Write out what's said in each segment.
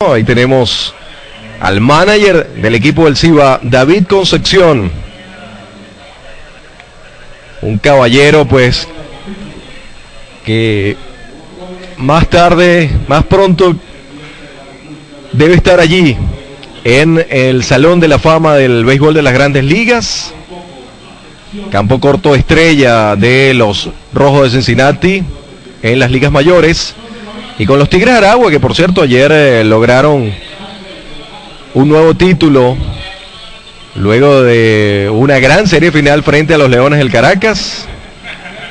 Ahí tenemos al manager del equipo del CIBA, David Concepción. Un caballero, pues, que más tarde, más pronto, debe estar allí en el Salón de la Fama del Béisbol de las Grandes Ligas. Campo corto estrella de los Rojos de Cincinnati en las ligas mayores. Y con los Tigres Aragua, que por cierto ayer eh, lograron un nuevo título luego de una gran serie final frente a los Leones del Caracas,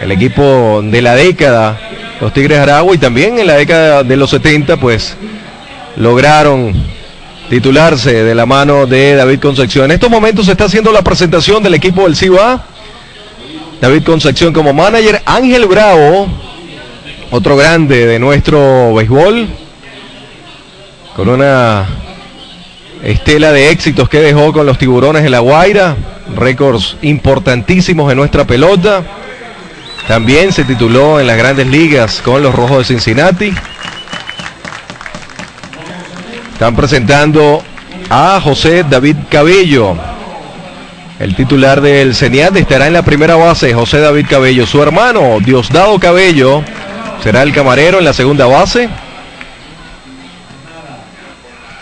el equipo de la década, los Tigres Aragua, y también en la década de los 70, pues lograron titularse de la mano de David Concepción. En estos momentos se está haciendo la presentación del equipo del CIBA. David Concepción como manager, Ángel Bravo otro grande de nuestro béisbol, con una estela de éxitos que dejó con los tiburones de La Guaira, récords importantísimos en nuestra pelota. También se tituló en las grandes ligas con los Rojos de Cincinnati. Están presentando a José David Cabello. El titular del CENIAT estará en la primera base, José David Cabello. Su hermano, Diosdado Cabello, será el camarero en la segunda base.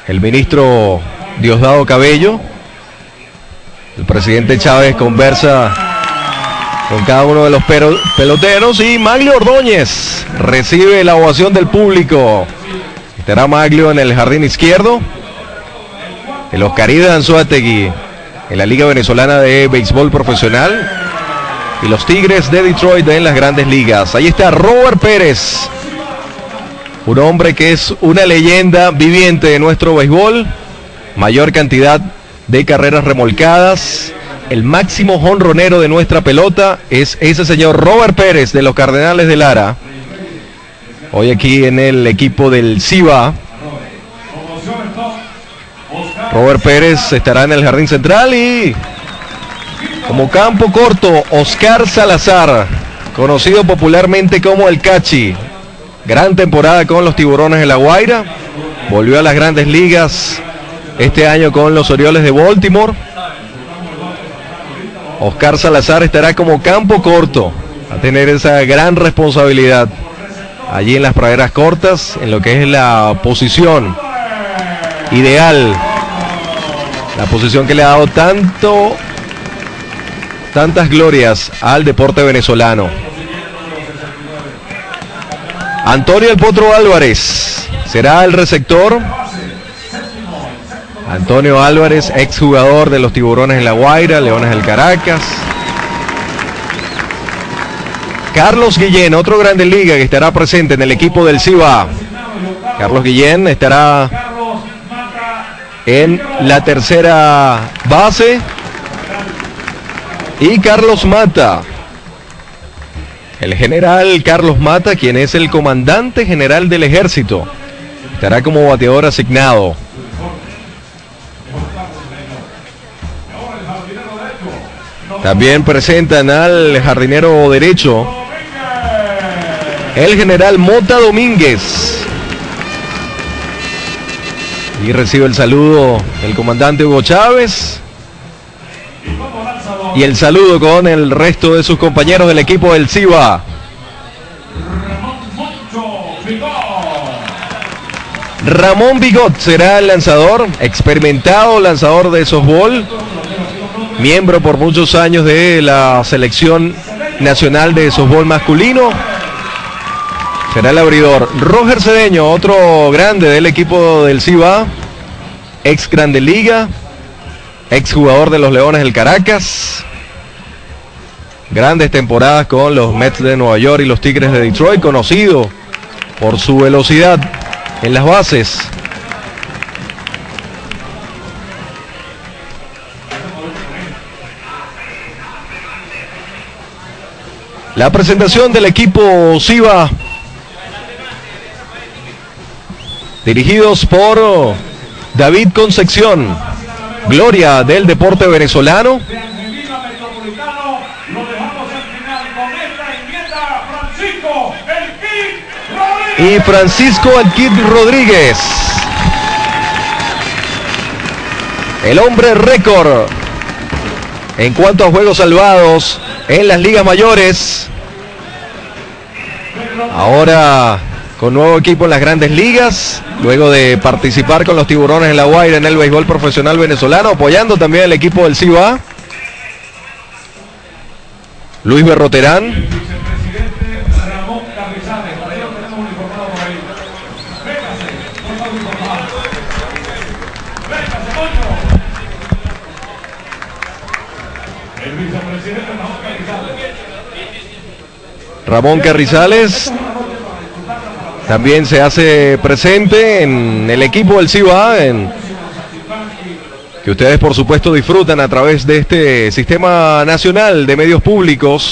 El ministro Diosdado Cabello. El presidente Chávez conversa con cada uno de los peloteros y Maglio Ordóñez recibe la ovación del público. Estará Maglio en el jardín izquierdo. El Oscaride Anzuategui en la Liga Venezolana de Béisbol Profesional y los Tigres de Detroit en las grandes ligas. Ahí está Robert Pérez, un hombre que es una leyenda viviente de nuestro béisbol, mayor cantidad de carreras remolcadas. El máximo jonronero de nuestra pelota es ese señor Robert Pérez de los Cardenales de Lara. Hoy aquí en el equipo del CIBA. Robert Pérez estará en el jardín central y como campo corto, Oscar Salazar, conocido popularmente como el Cachi. Gran temporada con los tiburones de La Guaira. Volvió a las grandes ligas este año con los Orioles de Baltimore. Oscar Salazar estará como campo corto a tener esa gran responsabilidad allí en las praderas cortas, en lo que es la posición ideal, la posición que le ha dado tanto tantas glorias al deporte venezolano. Antonio El Potro Álvarez será el receptor. Antonio Álvarez, exjugador de los Tiburones en La Guaira, Leones del Caracas. Carlos Guillén, otro grande liga que estará presente en el equipo del CIBA. Carlos Guillén estará en la tercera base. Y Carlos Mata. El general Carlos Mata, quien es el comandante general del ejército, estará como bateador asignado. También presentan al jardinero derecho, el general Mota Domínguez. Y recibe el saludo el comandante Hugo Chávez y el saludo con el resto de sus compañeros del equipo del CIBA. Ramón Bigot será el lanzador, experimentado lanzador de softball, miembro por muchos años de la selección nacional de softball masculino. Será el abridor. Roger Cedeño, otro grande del equipo del CIBA, ex Grande Liga, exjugador de los Leones del Caracas. Grandes temporadas con los Mets de Nueva York y los Tigres de Detroit, conocido por su velocidad en las bases. La presentación del equipo SIVA, dirigidos por David Concepción gloria del deporte venezolano. Y Francisco Alquid Rodríguez. El hombre récord en cuanto a juegos salvados en las ligas mayores. Ahora con nuevo equipo en las grandes ligas, luego de participar con los tiburones en la Guaira en el béisbol profesional venezolano, apoyando también el equipo del CIBA. Luis Berroterán. Ramón Carrizales también se hace presente en el equipo del CIBA, que ustedes por supuesto disfrutan a través de este sistema nacional de medios públicos.